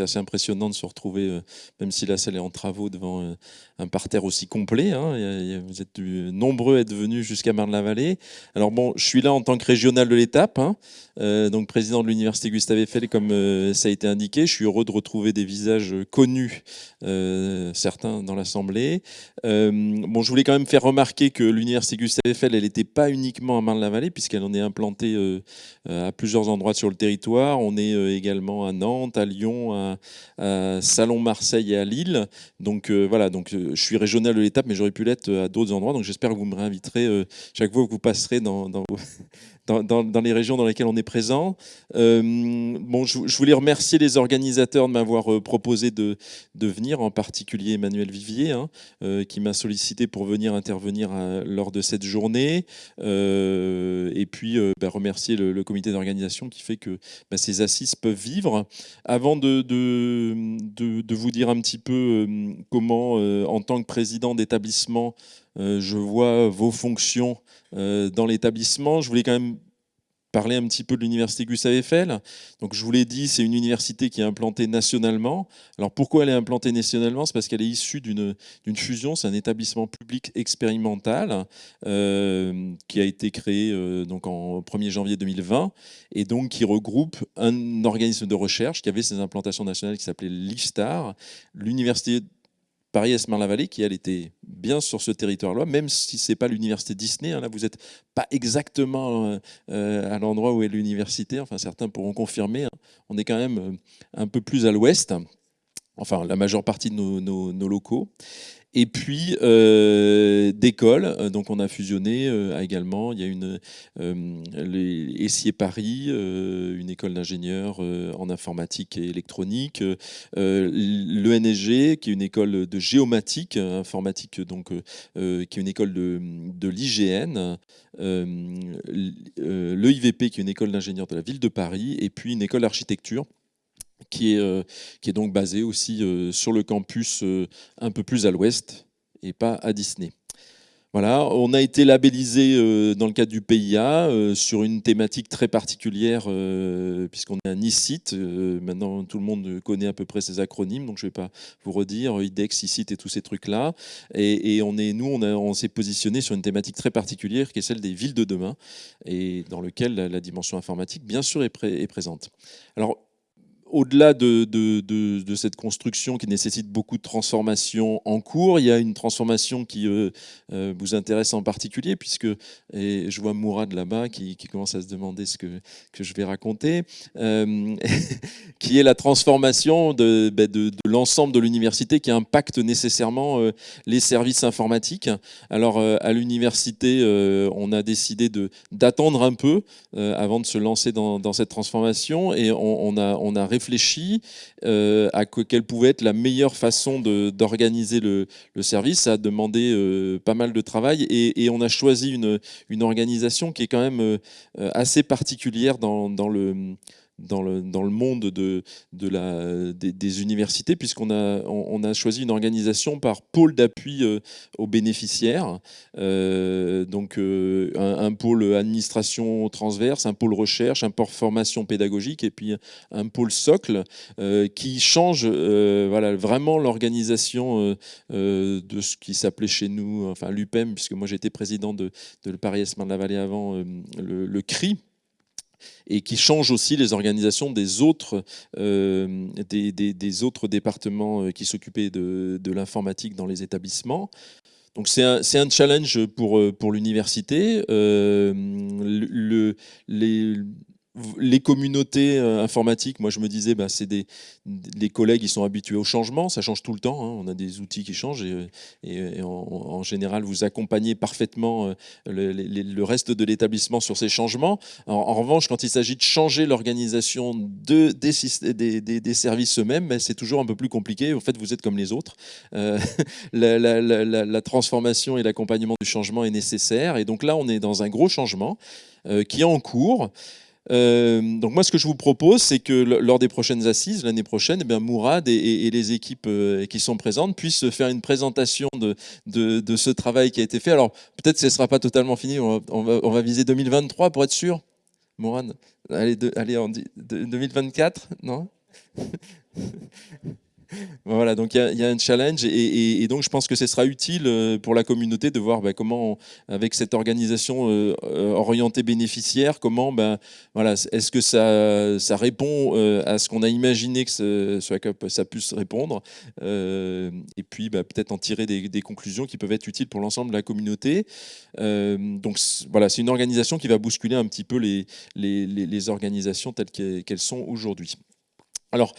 C'est assez impressionnant de se retrouver, euh, même si la salle est en travaux, devant euh, un parterre aussi complet. Hein. Vous êtes nombreux à être venus jusqu'à Marne-la-Vallée. Alors bon, je suis là en tant que régional de l'étape, hein. donc président de l'université Gustave Eiffel, comme ça a été indiqué. Je suis heureux de retrouver des visages connus, certains dans l'Assemblée. bon, je voulais quand même faire remarquer que l'université Gustave Eiffel, elle n'était pas uniquement à Marne-la-Vallée, puisqu'elle en est implantée à plusieurs endroits sur le territoire. On est également à Nantes, à Lyon, à, Salon, Marseille et à Lille. Donc voilà, donc je suis régional de l'étape, mais j'aurais pu l'être à d'autres endroits. Donc j'espère que vous me réinviterez chaque fois que vous passerez dans, dans, dans, les régions dans lesquelles on est présent. Euh, bon, je, voulais remercier les organisateurs de m'avoir euh, proposé de, venir, en particulier Emmanuel Vivier, hein, euh, qui m'a sollicité pour venir intervenir lors de cette journée. et puis bah, remercier le, comité d'organisation qui fait que bah, ces assises peuvent vivre. Avant de, vous dire un petit peu comment, en tant que président d'établissement, je vois vos fonctions dans l'établissement. Je voulais quand même parler un petit peu de l'université Gustave Eiffel. Donc je vous l'ai dit, c'est une université qui est implantée nationalement. Alors pourquoi elle est implantée nationalement? C'est parce qu'elle est issue d'une fusion, c'est un établissement public expérimental euh, qui a été créé euh, donc en 1er janvier 2020 et donc qui regroupe un organisme de recherche qui avait ses implantations nationales qui s'appelait l'IFSTAR, l'université Paris-Esmar-la-Vallée, qui elle était bien sur ce territoire-là, même si ce n'est pas l'université Disney. Hein, là, vous n'êtes pas exactement euh, euh, à l'endroit où est l'université. Enfin, certains pourront confirmer. Hein. on est quand même euh, un peu plus à l'ouest. Enfin, la majeure partie de nos locaux. Et puis euh, d'écoles, euh, donc on a fusionné euh, également. Il y a une les Essier Paris, une école d'ingénieurs en informatique et électronique, l'ENSG qui est une école de géomatique informatique, donc qui est une école de, de l'IGN, l'EIVP qui est une école d'ingénieurs de la ville de Paris, et puis une école d'architecture qui est, euh, qui est donc basé aussi euh, sur le campus euh, un peu plus à l'ouest et pas à Disney. Voilà, on a été labellisé dans le cadre du PIA sur une thématique très particulière puisqu'on est un ICIT. maintenant, tout le monde connaît à peu près ces acronymes, donc je ne vais pas vous redire IDEX, ICIT et tous ces trucs-là. Et, on est, nous, on, s'est positionné sur une thématique très particulière qui est celle des villes de demain et dans lequel la, dimension informatique, bien sûr, est, est présente. Alors, au-delà de, cette construction qui nécessite beaucoup de transformations en cours, il y a une transformation qui euh, euh, vous intéresse en particulier, puisque et je vois Mourad là-bas qui, commence à se demander ce que, que je vais raconter, euh, qui est la transformation de, ben, l'ensemble de l'université qui impacte nécessairement les services informatiques. Alors à l'université, on a décidé d'attendre un peu avant de se lancer dans, cette transformation et on, a, on a euh, à quelle pouvait être la meilleure façon d'organiser le, service. Ça a demandé euh, pas mal de travail et, on a choisi une, organisation qui est quand même euh, assez particulière dans le dans le, dans le monde de, de la, des, universités, puisqu'on a, on, a choisi une organisation par pôle d'appui euh, aux bénéficiaires. Euh, donc euh, un, pôle administration transverse, un pôle recherche, un pôle formation pédagogique et puis un pôle socle qui change voilà, vraiment l'organisation de ce qui s'appelait chez nous, enfin l'UPEM, puisque moi j'étais président de, de le Paris Esmin de la Vallée avant, le CRI, et qui change aussi les organisations des autres, euh, des, autres départements euh, qui s'occupaient de, l'informatique dans les établissements. Donc c'est un, challenge pour, euh, pour l'université. Les communautés euh, informatiques, moi je me disais, bah, c'est des, collègues, ils sont habitués au changement, ça change tout le temps, hein. on a des outils qui changent et, en, général vous accompagnez parfaitement euh, le, reste de l'établissement sur ces changements. En, revanche, quand il s'agit de changer l'organisation de, des, services eux-mêmes, bah, c'est toujours un peu plus compliqué. En fait, vous êtes comme les autres. Euh, la, transformation et l'accompagnement du changement est nécessaire et donc là, on est dans un gros changement qui est en cours. Euh, donc moi, ce que je vous propose, c'est que lors des prochaines assises, l'année prochaine, eh bien, Mourad et, les équipes euh, qui sont présentes puissent faire une présentation de, de, ce travail qui a été fait. Alors peut-être que ce ne sera pas totalement fini, on va, viser 2023 pour être sûr. Mourad, allez, allez en 2024, non? Voilà, donc il y, a un challenge et, donc je pense que ce sera utile euh, pour la communauté de voir bah, comment, avec cette organisation euh, euh, orientée bénéficiaire, comment, ben voilà, est-ce que ça, ça répond à ce qu'on a imaginé que ce, ça puisse répondre, et puis bah, peut-être en tirer des, conclusions qui peuvent être utiles pour l'ensemble de la communauté. donc voilà, c'est une organisation qui va bousculer un petit peu les organisations telles qu'elles sont aujourd'hui. Alors,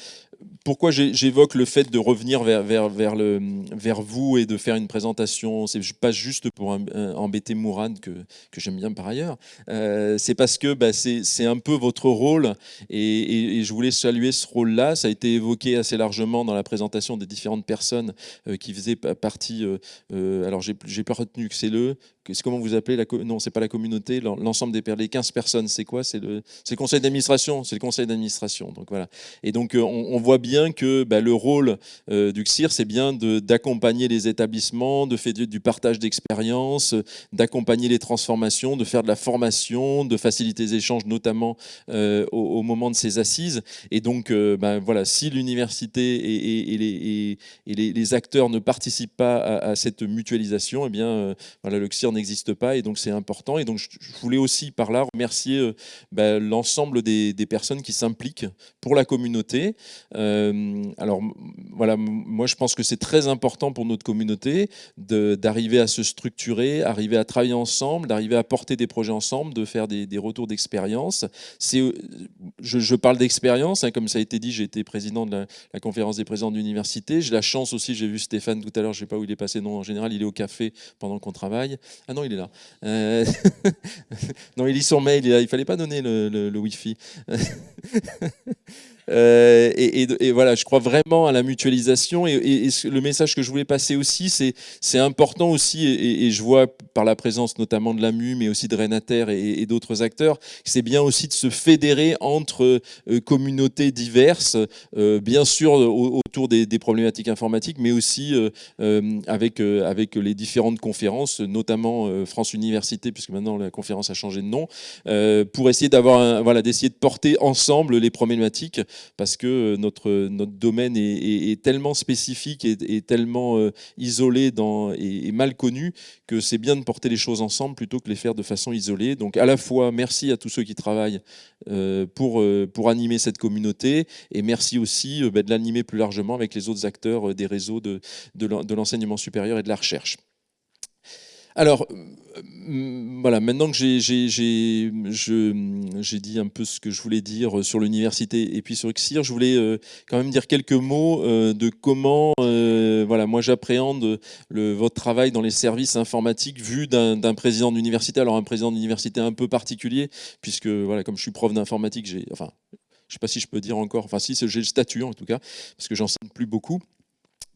pourquoi j'évoque le fait de revenir vers, vers, vers, le, vers vous et de faire une présentation? C'est pas juste pour embêter Mourad, que, que j'aime bien par ailleurs. Euh, c'est parce que bah, c'est un peu votre rôle et, je voulais saluer ce rôle-là. Ça a été évoqué assez largement dans la présentation des différentes personnes euh, qui faisaient partie. Euh, alors, j'ai pas retenu que c'est le. Comment vous appelez la, Non, c'est pas la communauté, l'ensemble des les 15 personnes, c'est quoi? C'est le, le conseil d'administration. C'est le conseil d'administration. Donc voilà. Et donc, on, on voit bien que bah, le rôle euh, du CIR, c'est bien d'accompagner les établissements, de faire du partage d'expériences, d'accompagner les transformations, de faire de la formation, de faciliter les échanges, notamment euh, au, moment de ces assises. Et donc, euh, bah, voilà, si l'université et, les, les, acteurs ne participent pas à, cette mutualisation, eh bien, voilà, le N'existe pas. Et donc, c'est important. Et donc, je, voulais aussi par là remercier bah, l'ensemble des, personnes qui s'impliquent pour la communauté. Euh, alors voilà, moi je pense que c'est très important pour notre communauté d'arriver à se structurer, arriver à travailler ensemble, d'arriver à porter des projets ensemble, de faire des, retours d'expérience. Je, je parle d'expérience, hein, comme ça a été dit, j'ai été président de la, conférence des présidents d'université. J'ai la chance aussi, j'ai vu Stéphane tout à l'heure, je ne sais pas où il est passé, non, en général il est au café pendant qu'on travaille. Ah non, il est là. Euh, non, il lit son mail, il ne fallait pas donner le, le, le Wi-Fi. Euh, et, voilà, je crois vraiment à la mutualisation. Et, le message que je voulais passer aussi, c'est important aussi, et, je vois par la présence notamment de l'AMU, mais aussi de Renater et, d'autres acteurs, c'est bien aussi de se fédérer entre euh, communautés diverses, euh, bien sûr autour des, problématiques informatiques, mais aussi avec, avec les différentes conférences, notamment France Université, puisque maintenant la conférence a changé de nom, pour essayer d'avoir voilà, d'essayer de porter ensemble les problématiques parce que euh, notre, notre domaine est, tellement spécifique et, tellement euh, isolé et, mal connu que c'est bien de porter les choses ensemble plutôt que les faire de façon isolée. Donc à la fois, merci à tous ceux qui travaillent euh, pour, animer cette communauté et merci aussi bah, de l'animer plus largement avec les autres acteurs des réseaux de, de l'enseignement supérieur et de la recherche. Alors, euh, voilà, maintenant que j'ai dit un peu ce que je voulais dire sur l'université et puis sur XIR, je voulais euh, quand même dire quelques mots euh, de comment voilà, moi j'appréhende votre travail dans les services informatiques vu d'un président d'université. Alors un président d'université un peu particulier, puisque voilà, comme je suis prof d'informatique, j'ai, enfin, je ne sais pas si je peux dire encore, enfin si, j'ai le statut en tout cas, parce que j'enseigne plus beaucoup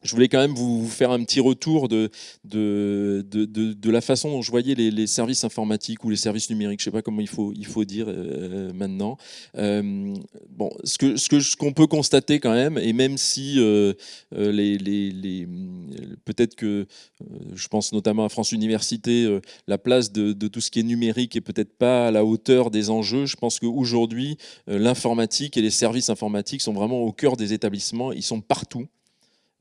je voulais quand même vous faire un petit retour de, de, de, la façon dont je voyais les, services informatiques ou les services numériques, je ne sais pas comment il faut, il faut dire euh, maintenant. Euh, bon, ce qu'on ce que, ce peut constater quand même, et même si euh, les, les, peut-être que, je pense notamment à France Université, la place de, tout ce qui est numérique est peut-être pas à la hauteur des enjeux, je pense qu'aujourd'hui, l'informatique et les services informatiques sont vraiment au cœur des établissements, ils sont partout.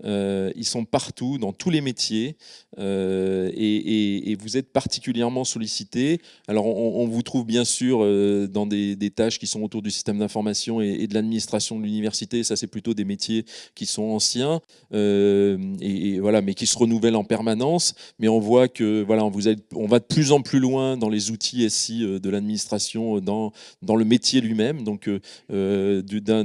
Euh, ils sont partout, dans tous les métiers, euh, et, vous êtes particulièrement sollicité. Alors, on, vous trouve bien sûr euh, dans des, tâches qui sont autour du système d'information et, de l'administration de l'université. Ça, c'est plutôt des métiers qui sont anciens, et, voilà, mais qui se renouvellent en permanence. Mais on voit que voilà, on, vous on va de plus en plus loin dans les outils SI de l'administration, dans, dans le métier lui-même. Donc, d'un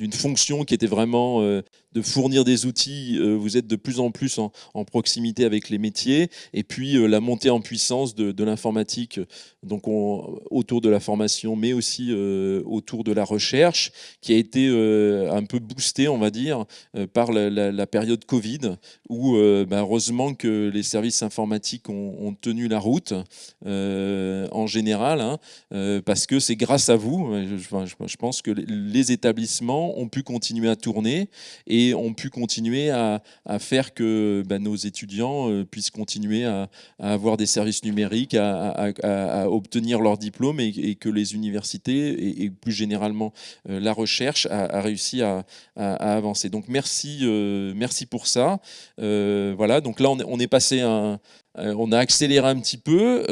d'une fonction qui était vraiment euh, de fournir des outils, euh, vous êtes de plus en plus en, proximité avec les métiers, et puis euh, la montée en puissance de, l'informatique, donc autour de la formation, mais aussi euh, autour de la recherche, qui a été un peu boostée, on va dire, par la, période Covid, où bah, heureusement que les services informatiques ont, tenu la route en général, hein, parce que c'est grâce à vous, je, je, pense que les établissements ont pu continuer à tourner, et et ont pu continuer à, faire que bah, nos étudiants puissent continuer à, avoir des services numériques, à, obtenir leur diplôme et, que les universités et, plus généralement la recherche a, réussi à, avancer. Donc merci, merci pour ça. voilà, donc là on est, passé on a accéléré un petit peu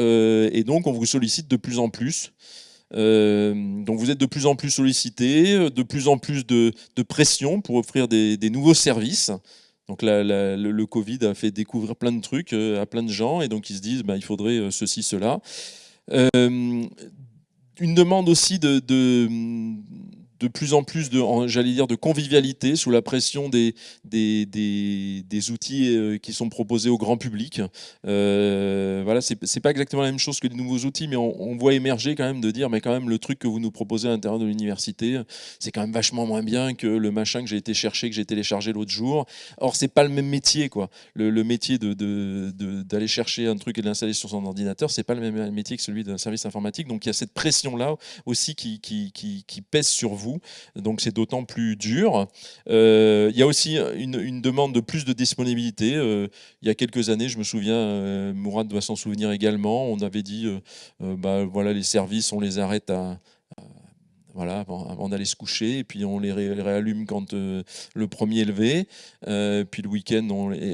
et donc on vous sollicite de plus en plus. Euh, donc vous êtes de plus en plus sollicité, de plus en plus de, pression pour offrir des, nouveaux services. Donc le, Covid a fait découvrir plein de trucs euh, à plein de gens et donc ils se disent bah, il faudrait euh, ceci, cela. une demande aussi de plus en plus de, j'allais dire, de convivialité sous la pression des, des, des, outils euh, qui sont proposés au grand public. Euh, voilà, c'est pas exactement la même chose que les nouveaux outils, mais on, voit émerger quand même de dire, mais quand même le truc que vous nous proposez à l'intérieur de l'université, c'est quand même vachement moins bien que le machin que j'ai été chercher, que j'ai téléchargé l'autre jour. Or, c'est pas le même métier, quoi. Le, métier d'aller de, de, chercher un truc et de l'installer sur son ordinateur, c'est pas le même métier que celui d'un service informatique. Donc, il y a cette pression-là aussi qui, qui pèse sur vous donc c'est d'autant plus dur. Euh, il y a aussi une, demande de plus de disponibilité. Euh, il y a quelques années, je me souviens, euh, Mourad doit s'en souvenir également, on avait dit, bah, voilà, les services, on les arrête à, voilà, avant, d'aller se coucher, et puis on les réallume quand euh, le premier est levé, euh, puis le week-end,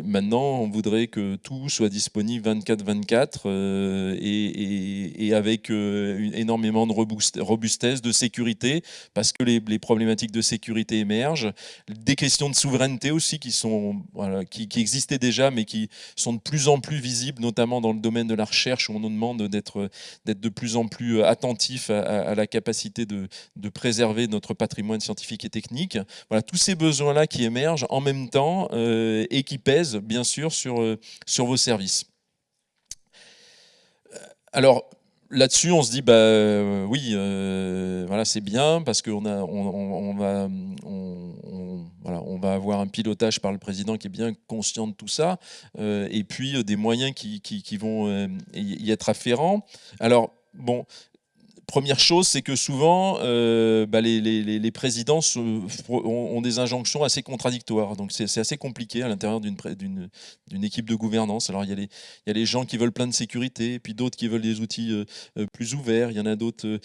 maintenant on voudrait que tout soit disponible 24-24 euh, et, avec énormément de robustesse, de sécurité, parce que les, problématiques de sécurité émergent, des questions de souveraineté aussi qui, sont, qui, existaient déjà, mais qui sont de plus en plus visibles, notamment dans le domaine de la recherche, où on nous demande d'être de plus en plus attentif à la capacité de de préserver notre patrimoine scientifique et technique. Voilà, tous ces besoins-là qui émergent en même temps euh, et qui pèsent, bien sûr, sur, euh, sur vos services. Euh, alors, là-dessus, on se dit, bah, oui, voilà, c'est bien parce qu'on on, va, voilà, va avoir un pilotage par le président qui est bien conscient de tout ça, et puis des moyens qui, qui, qui vont y être afférents. Alors, bon, Première chose, c'est que souvent, euh, bah, les, présidents ont, des injonctions assez contradictoires. Donc c'est assez compliqué à l'intérieur d'une équipe de gouvernance. Alors il y, a les, les, gens qui veulent plein de sécurité, puis d'autres qui veulent des outils euh, euh, plus ouverts. Il y en a d'autres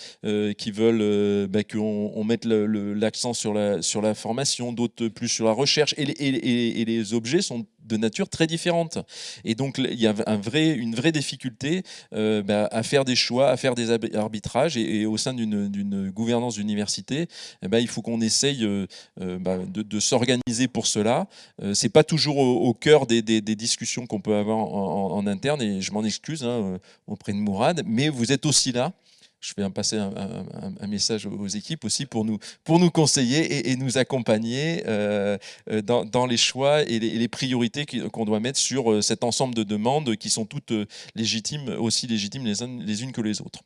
qui veulent bah, qu'on mette l'accent sur la, sur la formation, d'autres plus sur la recherche. Et les objets sont de nature très différente. Et donc, il y a une vraie difficulté euh, bah, à faire des choix, à faire des arbitrages. Et, au sein d'une gouvernance d'université, eh ben, il faut qu'on essaye euh, euh, bah, de, s'organiser pour cela. c'est pas toujours au, cœur des, discussions qu'on peut avoir en, interne, et je m'en excuse hein, auprès de Mourad, mais vous êtes aussi là je vais passer un, message aux équipes aussi pour nous, pour nous conseiller et, nous accompagner euh, euh, dans, les choix et les, priorités qu'on doit mettre sur euh, cet ensemble de demandes qui sont toutes légitimes, aussi légitimes les unes que les autres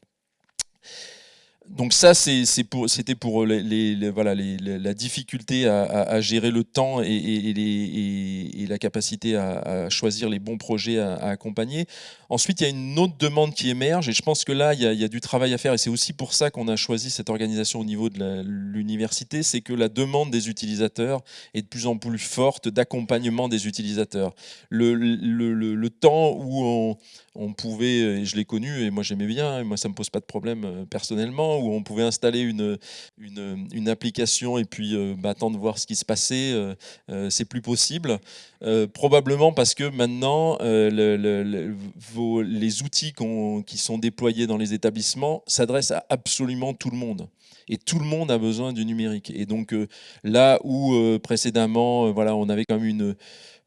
donc ça, c'était pour, la difficulté à, gérer le temps et, la capacité à, choisir les bons projets à, accompagner. Ensuite, il y a une autre demande qui émerge et je pense que là, il y a, du travail à faire et c'est aussi pour ça qu'on a choisi cette organisation au niveau de l'université, c'est que la demande des utilisateurs est de plus en plus forte d'accompagnement des utilisateurs. Le, temps où on, on pouvait, et je l'ai connu et moi j'aimais bien, et moi ça me pose pas de problème euh, personnellement, où on pouvait installer une, une, application et puis euh, bah, attendre de voir ce qui se passait, euh, c'est plus possible. probablement parce que maintenant, les outils qui sont déployés dans les établissements s'adressent à absolument tout le monde et tout le monde a besoin du numérique. Et donc là où précédemment, voilà, on avait quand même une,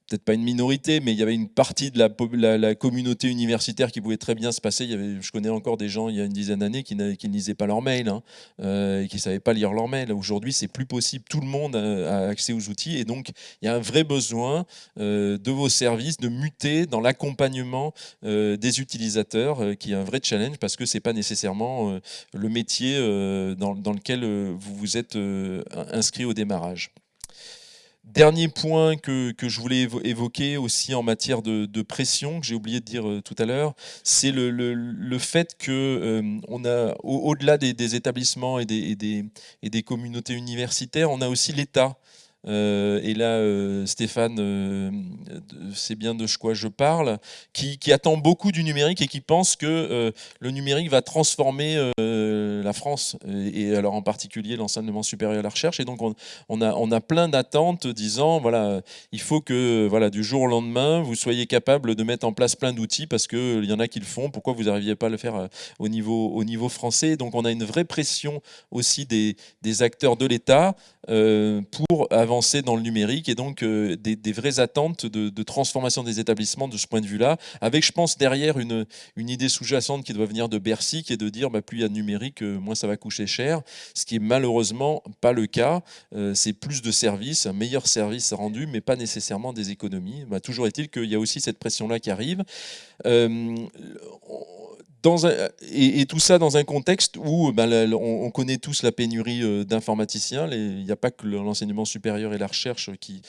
peut-être pas une minorité, mais il y avait une partie de la, communauté universitaire qui pouvait très bien se passer. Je connais encore des gens il y a une dizaine d'années qui, ne lisaient pas leur mail hein, euh, et qui ne savaient pas lire leur mail. Aujourd'hui, c'est plus possible. Tout le monde a, accès aux outils et donc il y a un vrai besoin euh, de vos services de muter dans l'accompagnement euh, des utilisateurs, qui est un vrai challenge parce que c'est pas nécessairement le métier dans, lequel vous vous êtes inscrit au démarrage. Dernier point que, je voulais évoquer aussi en matière de, pression, que j'ai oublié de dire euh, tout à l'heure, c'est le, fait que euh, on a, au-delà des, établissements et et des, communautés universitaires, on a aussi l'État et là Stéphane c'est bien de quoi je parle, qui, attend beaucoup du numérique et qui pense que le numérique va transformer la France, et, alors en particulier l'enseignement supérieur et la recherche. Et donc on, a, plein d'attentes disant, voilà, il faut que voilà, du jour au lendemain, vous soyez capable de mettre en place plein d'outils parce qu'il y en a qui le font, pourquoi vous n'arriviez pas à le faire au niveau, au niveau français? Donc on a une vraie pression aussi des, des acteurs de l'État euh, pour avancer dans le numérique et donc euh, des, vraies attentes de, transformation des établissements de ce point de vue-là, avec je pense derrière une, idée sous-jacente qui doit venir de Bercy, qui est de dire bah, plus il y a de numérique, euh, moins ça va coucher cher, ce qui est malheureusement pas le cas. C'est plus de services, un meilleur service rendu, mais pas nécessairement des économies. Bah, toujours est-il qu'il y a aussi cette pression-là qui arrive et, tout ça dans un contexte où ben, on, connaît tous la pénurie euh, d'informaticiens. Il n'y a pas que l'enseignement supérieur et la recherche qui,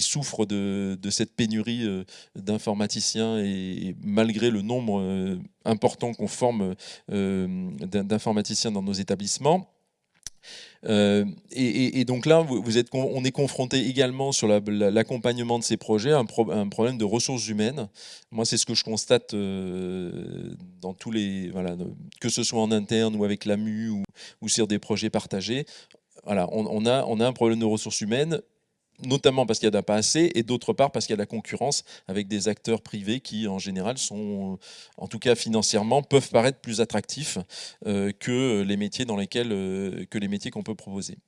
souffrent de, cette pénurie euh, d'informaticiens et, malgré le nombre euh, important qu'on forme d'informaticiens dans nos établissements. Euh, et, donc là, vous êtes, on est confronté également sur l'accompagnement de ces projets à un, problème de ressources humaines. Moi, c'est ce que je constate euh, dans tous les, que ce soit en interne ou avec l'AMU ou, ou sur des projets partagés. Voilà, on, a, on a un problème de ressources humaines notamment parce qu'il n'y en a pas assez, et d'autre part parce qu'il y a la concurrence avec des acteurs privés qui, en général, sont, en tout cas financièrement, peuvent paraître plus attractifs euh, que les métiers dans euh, que les métiers qu'on peut proposer.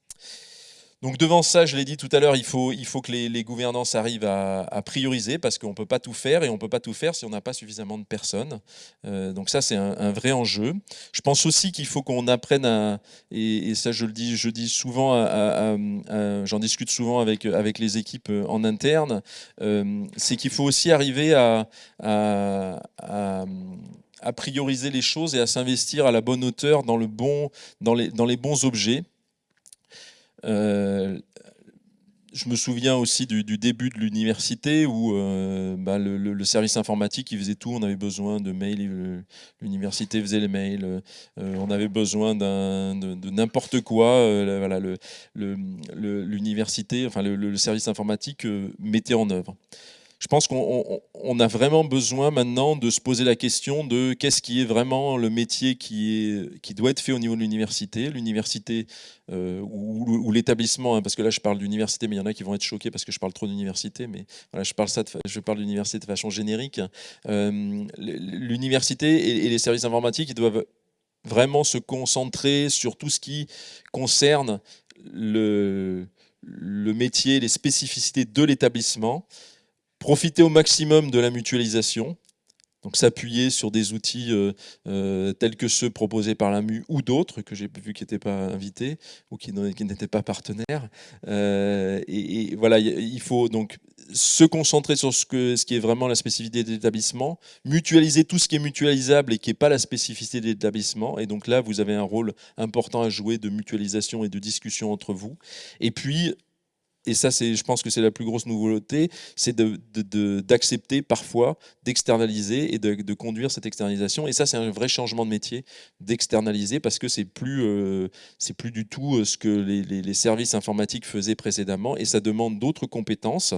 Donc devant ça, je l'ai dit tout à l'heure, il faut, il faut que les, gouvernances arrivent à, prioriser parce qu'on ne peut pas tout faire et on ne peut pas tout faire si on n'a pas suffisamment de personnes. Euh, donc ça, c'est un, vrai enjeu. Je pense aussi qu'il faut qu'on apprenne à, et, ça je le dis, je dis souvent, j'en discute souvent avec, avec les équipes en interne, euh, c'est qu'il faut aussi arriver à, à prioriser les choses et à s'investir à la bonne hauteur dans, le bon, dans, les, dans les bons objets. Euh, je me souviens aussi du, début de l'université où euh, bah, le, service informatique il faisait tout. On avait besoin de mails, l'université faisait les mails. Euh, on avait besoin de, n'importe quoi. voilà, l'université, enfin le, service informatique mettait en œuvre je pense qu'on a vraiment besoin maintenant de se poser la question de qu'est-ce qui est vraiment le métier qui, doit être fait au niveau de l'université, l'université euh, ou, l'établissement, hein, parce que là je parle d'université, mais il y en a qui vont être choqués parce que je parle trop d'université, mais je parle parle d'université de façon générique. Euh, l'université et, les services informatiques, doivent vraiment se concentrer sur tout ce qui concerne le métier, les spécificités de l'établissement Profiter au maximum de la mutualisation, donc s'appuyer sur des outils euh, euh, tels que ceux proposés par l'AMU ou d'autres que j'ai vu qui n'étaient pas invités ou qui n'étaient pas partenaires. Euh, et, voilà, il faut donc se concentrer sur ce, ce qui est vraiment la spécificité de l'établissement, mutualiser tout ce qui est mutualisable et qui n'est pas la spécificité de l'établissement. Et donc là, vous avez un rôle important à jouer de mutualisation et de discussion entre vous. Et puis, et ça, je pense que c'est la plus grosse nouveauté, c'est d'accepter parfois d'externaliser et de, conduire cette externalisation. Et ça, c'est un vrai changement de métier d'externaliser parce que c'est plus, euh, plus du tout euh, ce que les, les, services informatiques faisaient précédemment et ça demande d'autres compétences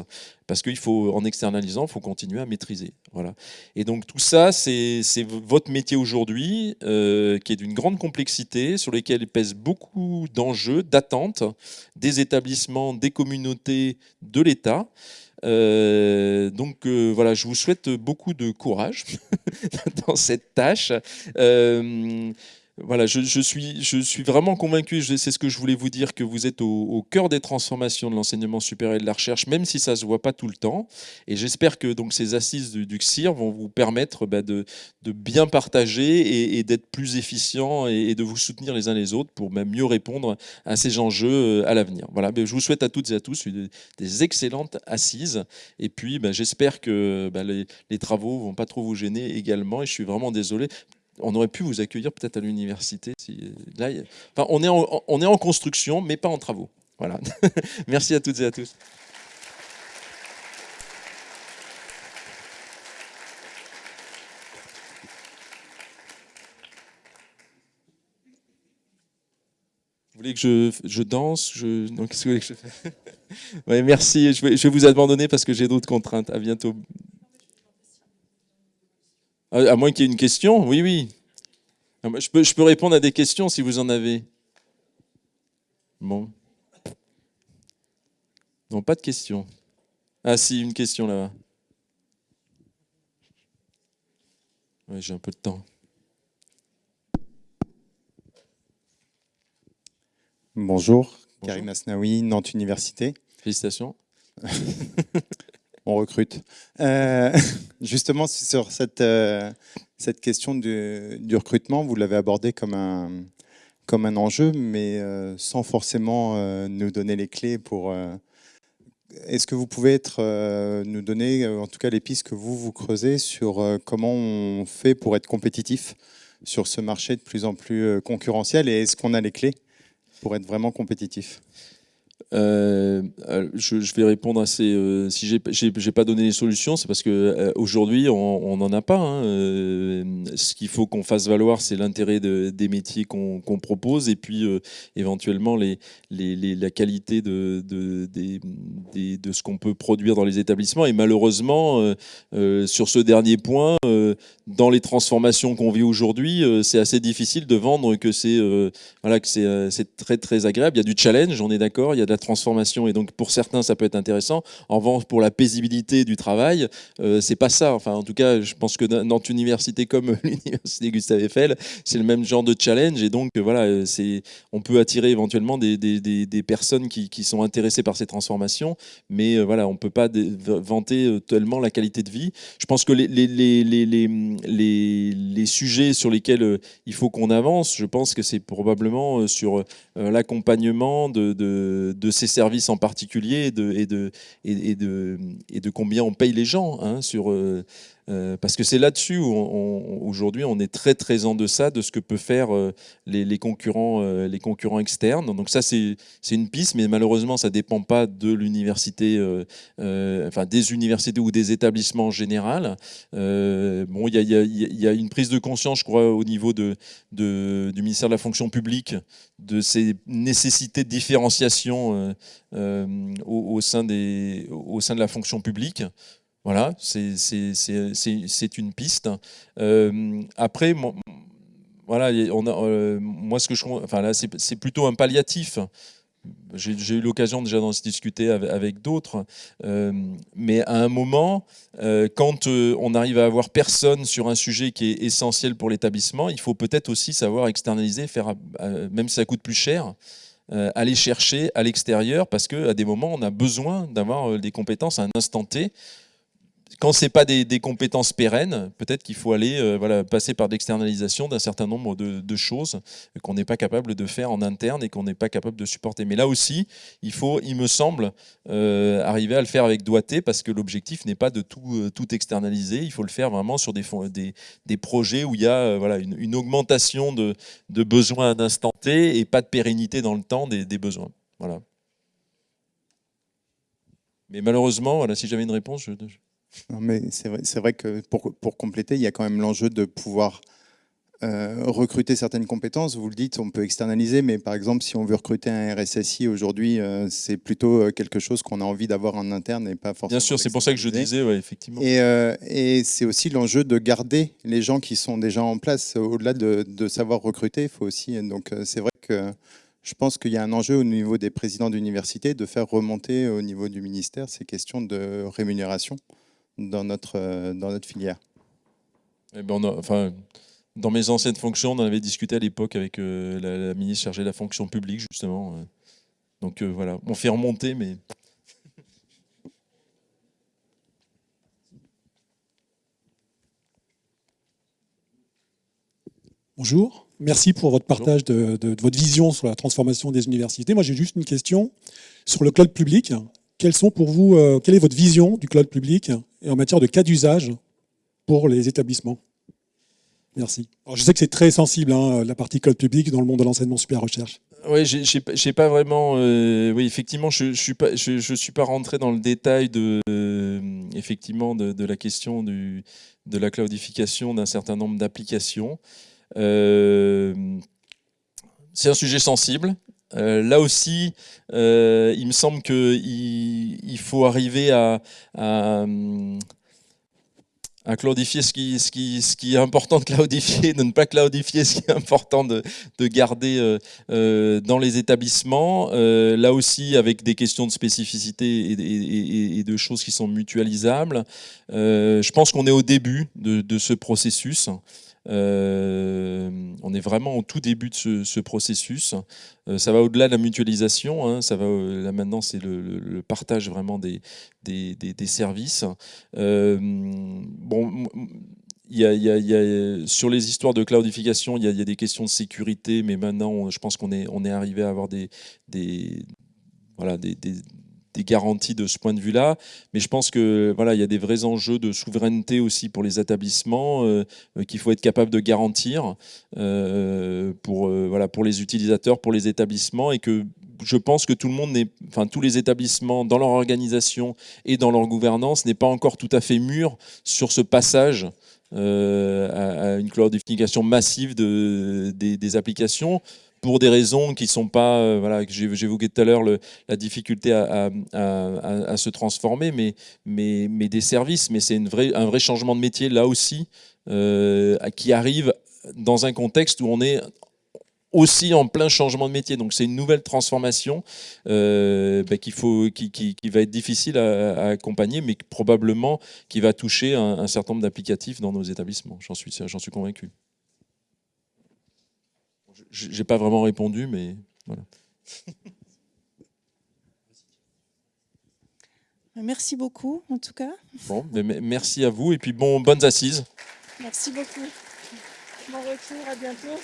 parce qu'il faut, en externalisant, il faut continuer à maîtriser. Voilà. Et donc tout ça, c'est votre métier aujourd'hui, euh, qui est d'une grande complexité, sur lesquels pèsent beaucoup d'enjeux, d'attentes des établissements, des communautés, de l'État. Euh, donc euh, voilà, je vous souhaite beaucoup de courage dans cette tâche. Voilà, je, suis, je suis vraiment convaincu, c'est ce que je voulais vous dire, que vous êtes au, cœur des transformations de l'enseignement supérieur et de la recherche, même si ça ne se voit pas tout le temps. Et j'espère que donc, ces assises du, CIR vont vous permettre bah, de, bien partager et, d'être plus efficient et, de vous soutenir les uns les autres pour même mieux répondre à ces enjeux euh, à l'avenir. Voilà, je vous souhaite à toutes et à tous des, excellentes assises. Et puis, bah, j'espère que bah, les, les travaux ne vont pas trop vous gêner également. Et je suis vraiment désolé on aurait pu vous accueillir peut-être à l'université. Là, enfin, on, est en, construction, mais pas en travaux. Voilà. Merci à toutes et à tous. Vous voulez que je, je danse je... qu'est-ce que vous voulez que je fasse? Ouais, Merci, je vais, je vais vous abandonner parce que j'ai d'autres contraintes. À bientôt. À, moins qu'il y ait une question, oui, oui. Ah, je peux, je peux répondre à des questions si vous en avez. Bon. Non, pas de questions. Ah si, une question là-bas. Oui, j'ai un peu de temps. Bonjour, Karim Asnaoui, Nantes Université. Félicitations. On recrute. Euh, justement, sur cette, euh, question du, recrutement, vous l'avez abordé comme un, enjeu, mais euh, sans forcément nous donner les clés pour... Est-ce que vous pouvez nous donner en tout cas les pistes que vous vous creusez sur comment on fait pour être compétitif sur ce marché de plus en plus concurrentiel et est-ce qu'on a les clés pour être vraiment compétitif? Euh, euh, je, vais répondre assez. Euh, si j'ai, pas donné les solutions, c'est parce que aujourd'hui on n'en a pas. Hein. ce qu'il faut qu'on fasse valoir, c'est l'intérêt des métiers qu'on, propose et puis éventuellement la qualité de, ce qu'on peut produire dans les établissements. Et malheureusement, sur ce dernier point, dans les transformations qu'on vit aujourd'hui, c'est assez difficile de vendre que c'est très très agréable. Il y a du challenge, on est d'accord. Il y a de la transformation et donc pour certains ça peut être intéressant. En revanche, pour la paisibilité du travail, euh, c'est pas ça. Enfin, en tout cas, je pense que Nantes Université comme l'université Gustave Eiffel, c'est le même genre de challenge et donc voilà, c'est on peut attirer éventuellement des, des, des, personnes qui, qui, sont intéressées par ces transformations, mais euh, voilà, on peut pas vanter euh, tellement la qualité de vie. Je pense que les, les, les, les, les sujets sur lesquels il faut qu'on avance, je pense que c'est probablement sur l'accompagnement de, de, ces services en particulier et de, de, de, de combien on paye les gens hein, sur, euh, parce que c'est là-dessus où aujourd'hui on est très très en deçà de ce que peut faire euh, les, concurrents, euh, les concurrents externes. Donc ça c'est une piste, mais malheureusement ça dépend pas de l'université, enfin des universités ou des établissements en général. bon, il y a, une prise de conscience, je crois, au niveau du ministère de la fonction publique de ces nécessités de différenciation au sein de la fonction publique. Voilà, c'est une piste. Euh, après, voilà, on a, euh, moi, ce que je, enfin là, c'est plutôt un palliatif. J'ai eu l'occasion déjà d'en discuter avec, d'autres, euh, mais à un moment, quand on arrive à avoir personne sur un sujet qui est essentiel pour l'établissement, il faut peut-être aussi savoir externaliser, faire, même si ça coûte plus cher, aller chercher à l'extérieur, parce qu'à des moments, on a besoin d'avoir des compétences à un instant T quand ce n'est pas des, compétences pérennes, peut-être qu'il faut aller euh, voilà, passer par l'externalisation d'un certain nombre de, choses qu'on n'est pas capable de faire en interne et qu'on n'est pas capable de supporter. Mais là aussi, il faut, il me semble, euh, arriver à le faire avec doigté parce que l'objectif n'est pas de tout, euh, externaliser. Il faut le faire vraiment sur des, projets où il y a voilà, une, augmentation de, besoins à instant T et pas de pérennité dans le temps des, des besoins. Voilà. Mais malheureusement, voilà, si j'avais une réponse, je... Non, mais c'est vrai, vrai, que pour, pour, compléter, il y a quand même l'enjeu de pouvoir euh, recruter certaines compétences. Vous le dites, on peut externaliser, mais par exemple, si on veut recruter un RSSI aujourd'hui, euh, c'est plutôt euh, quelque chose qu'on a envie d'avoir en interne et pas forcément. Bien sûr, c'est pour ça que je disais, ouais, effectivement. Et, et c'est aussi l'enjeu de garder les gens qui sont déjà en place. Au-delà de, de, savoir recruter, il faut aussi. Donc, c'est vrai que je pense qu'il y a un enjeu au niveau des présidents d'université de faire remonter au niveau du ministère ces questions de rémunération dans notre, euh, dans notre filière eh ben enfin, Dans mes anciennes fonctions, on en avait discuté à l'époque avec euh, la, ministre chargée de la fonction publique, justement. Euh. Donc voilà, on fait remonter, mais... Bonjour, merci pour votre partage de, de, votre vision sur la transformation des universités. Moi, j'ai juste une question sur le cloud public. Quelles sont pour vous, quelle est votre vision du cloud public? Et en matière de cas d'usage pour les établissements Merci. Alors, je sais que c'est très sensible, hein, la partie code public dans le monde de l'enseignement super recherche. Oui, j'ai pas vraiment. Euh, oui, effectivement, je, je suis pas, je, suis pas rentré dans le détail de, euh, effectivement, de, la question du, de la cloudification d'un certain nombre d'applications. Euh, c'est un sujet sensible. Euh, là aussi, euh, il me semble qu'il il faut arriver à, à, cloudifier ce qui, est important de cloudifier, de ne pas cloudifier ce qui est important de, de garder euh, dans les établissements. Là aussi, avec des questions de spécificité et, de choses qui sont mutualisables. Je pense qu'on est au début de ce processus. Euh, on est vraiment au tout début de ce, ce processus. Euh, ça va au-delà de la mutualisation. Hein, ça va là maintenant, c'est le, partage vraiment des, services. Sur les histoires de cloudification, il y, a, des questions de sécurité, mais maintenant, je pense qu'on est, arrivé à avoir des, voilà, des, des garanties de ce point de vue-là. Mais je pense que voilà, il y a des vrais enjeux de souveraineté aussi pour les établissements euh, qu'il faut être capable de garantir euh, pour euh, voilà pour les utilisateurs, pour les établissements et que je pense que tout le monde enfin tous les établissements dans leur organisation et dans leur gouvernance n'est pas encore tout à fait mûr sur ce passage euh, à, à, une cloudification massive de, des, des applications pour des raisons qui sont pas, euh, voilà, que j'évoquais tout à l'heure, la difficulté à, se transformer, mais, des services. Mais c'est un vrai changement de métier là aussi euh, qui arrive dans un contexte où on est aussi en plein changement de métier. Donc c'est une nouvelle transformation euh, bah, qui, va être difficile à, accompagner, mais probablement qui va toucher un, certain nombre d'applicatifs dans nos établissements. J'en suis convaincu je n'ai pas vraiment répondu, mais voilà. Merci beaucoup, en tout cas. Bon, merci à vous et puis bon, bonnes assises. Merci beaucoup. Bon retour, à bientôt.